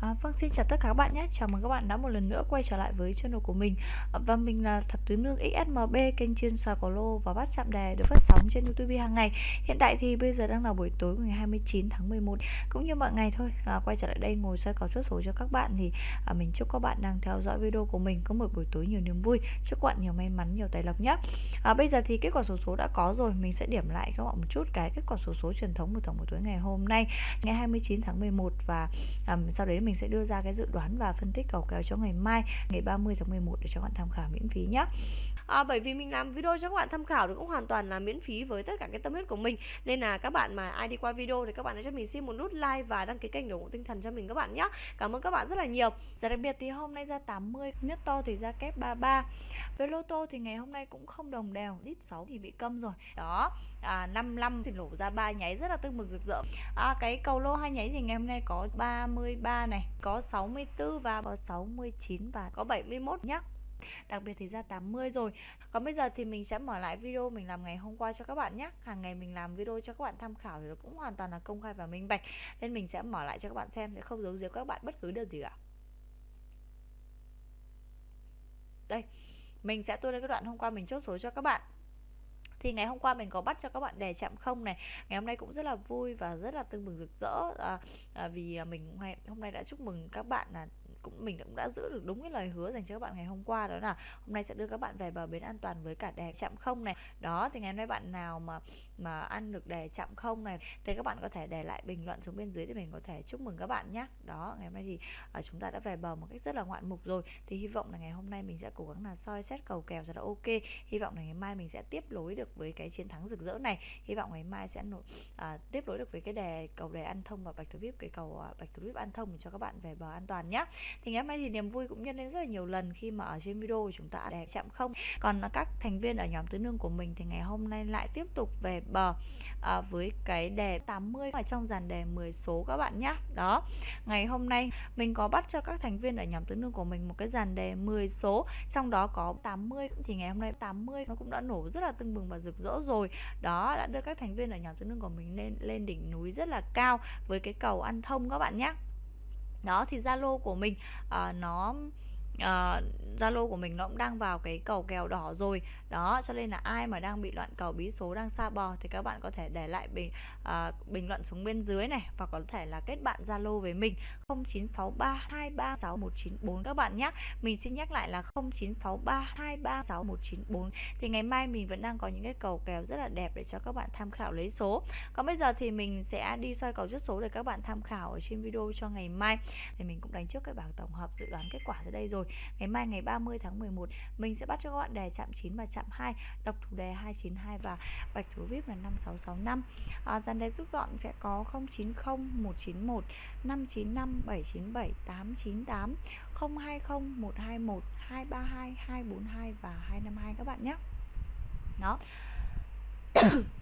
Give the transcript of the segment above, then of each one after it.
À, vâng, xin chào tất cả các bạn nhé. Chào mừng các bạn đã một lần nữa quay trở lại với channel của mình. À, và mình là Thập Tứ Nương XSMB, kênh chuyên soi có lô và bắt chạm đề được phát sóng trên YouTube hàng ngày. Hiện tại thì bây giờ đang là buổi tối ngày 29 tháng 11 cũng như mọi ngày thôi. À, quay trở lại đây ngồi soi cầu chốt số cho các bạn thì à, mình chúc các bạn đang theo dõi video của mình có một buổi tối nhiều niềm vui. Chúc các bạn nhiều may mắn, nhiều tài lộc nhé. À, bây giờ thì kết quả số số đã có rồi, mình sẽ điểm lại các bạn một chút cái kết quả số số truyền thống của tổng buổi tối ngày hôm nay, ngày 29 tháng 11 và à, sau đấy mình mình sẽ đưa ra cái dự đoán và phân tích cầu kèo cho ngày mai ngày 30 tháng 11 để cho các bạn tham khảo miễn phí nhé à, bởi vì mình làm video cho các bạn tham khảo thì cũng hoàn toàn là miễn phí với tất cả cái tâm huyết của mình. Nên là các bạn mà ai đi qua video thì các bạn hãy cho mình xin một nút like và đăng ký kênh để ủng hộ tinh thần cho mình các bạn nhé cảm ơn các bạn rất là nhiều. Giờ đặc biệt thì hôm nay ra 80 nhất to thì ra kép 33 với lô tô thì ngày hôm nay cũng không đồng đều lít 6 thì bị câm rồi. Đó à, 55 thì nổ ra ba nháy rất là tương mừng rực rỡ. À, cái cầu lô hai nháy thì ngày hôm nay có 33 này có 64 và có 69 và có 71 nhá. Đặc biệt thì ra 80 rồi. Còn bây giờ thì mình sẽ mở lại video mình làm ngày hôm qua cho các bạn nhé hàng ngày mình làm video cho các bạn tham khảo thì cũng hoàn toàn là công khai và minh bạch. Nên mình sẽ mở lại cho các bạn xem, sẽ không giấu giếm các bạn bất cứ điều gì cả. Đây, mình sẽ tua lên cái đoạn hôm qua mình chốt số cho các bạn thì ngày hôm qua mình có bắt cho các bạn đề chạm không này. Ngày hôm nay cũng rất là vui và rất là tưng bừng rực rỡ. À, à, vì à, mình hôm nay đã chúc mừng các bạn là cũng mình cũng đã giữ được đúng cái lời hứa dành cho các bạn ngày hôm qua đó là hôm nay sẽ đưa các bạn về bờ bến an toàn với cả đề chạm không này. Đó thì ngày hôm nay bạn nào mà mà ăn được đề chạm không này. Thì các bạn có thể để lại bình luận xuống bên dưới để mình có thể chúc mừng các bạn nhé đó ngày hôm nay thì uh, chúng ta đã về bờ một cách rất là ngoạn mục rồi. Thì hy vọng là ngày hôm nay mình sẽ cố gắng là soi xét cầu kèo cho là ok. Hy vọng là ngày mai mình sẽ tiếp nối được với cái chiến thắng rực rỡ này. Hy vọng ngày mai sẽ nổi uh, à, tiếp nối được với cái đề cầu đề ăn thông và bạch thủ vip cái cầu uh, bạch thủ vip ăn thông cho các bạn về bờ an toàn nhé thì ngày hôm nay thì niềm vui cũng nhân lên rất là nhiều lần khi mà ở trên video của chúng ta đề chạm không. Còn các thành viên ở nhóm tứ nương của mình thì ngày hôm nay lại tiếp tục về bờ à, với cái đề 80 ở trong dàn đề 10 số các bạn nhé đó ngày hôm nay mình có bắt cho các thành viên ở nhóm tứ nương của mình một cái dàn đề 10 số trong đó có 80 thì ngày hôm nay 80 nó cũng đã nổ rất là tưng bừng và rực rỡ rồi. Đó đã đưa các thành viên ở nhóm tứ nương của mình lên lên đỉnh núi rất là cao với cái cầu ăn thông các bạn nhé đó thì Zalo của mình uh, nó uh, Zalo của mình nó cũng đang vào cái cầu kèo đỏ rồi. Đó cho nên là ai mà đang bị loạn cầu bí số đang xa bò thì các bạn có thể để lại bình uh, bình luận xuống bên dưới này và có thể là kết bạn Zalo với mình 0963236194 các bạn nhé. Mình xin nhắc lại là 0963236194 thì ngày mai mình vẫn đang có những cái cầu kèo rất là đẹp để cho các bạn tham khảo lấy số. Còn bây giờ thì mình sẽ đi soi cầu chốt số để các bạn tham khảo ở trên video cho ngày mai. Thì mình cũng đánh trước cái bảng tổng hợp dự đoán kết quả ra đây rồi ngày mai ngày 30 tháng 11 mình sẽ bắt cho các bạn đề chạm 9 và chạm 2 đọc thủ đề 292 và bạch thủ vip là 5665 à, dàn đề rút gọn sẽ có 090 191 595 797 898 020 121 232 242 và 252 các bạn nhé. Đó.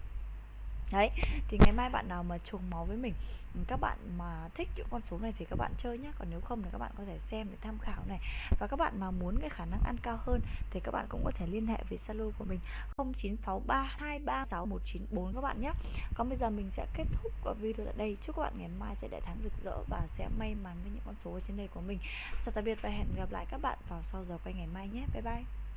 đấy, thì ngày mai bạn nào mà trùng máu với mình ừ, các bạn mà thích những con số này thì các bạn chơi nhé còn nếu không thì các bạn có thể xem để tham khảo này. Và các bạn mà muốn cái khả năng ăn cao hơn thì các bạn cũng có thể liên hệ với Zalo của mình 0963236194 các bạn nhé còn bây giờ mình sẽ kết thúc video tại đây. Chúc các bạn ngày mai sẽ đại thắng rực rỡ và sẽ may mắn với những con số ở trên đây của mình. Chào tạm biệt và hẹn gặp lại các bạn vào sau giờ quay ngày mai nhé. Bye bye.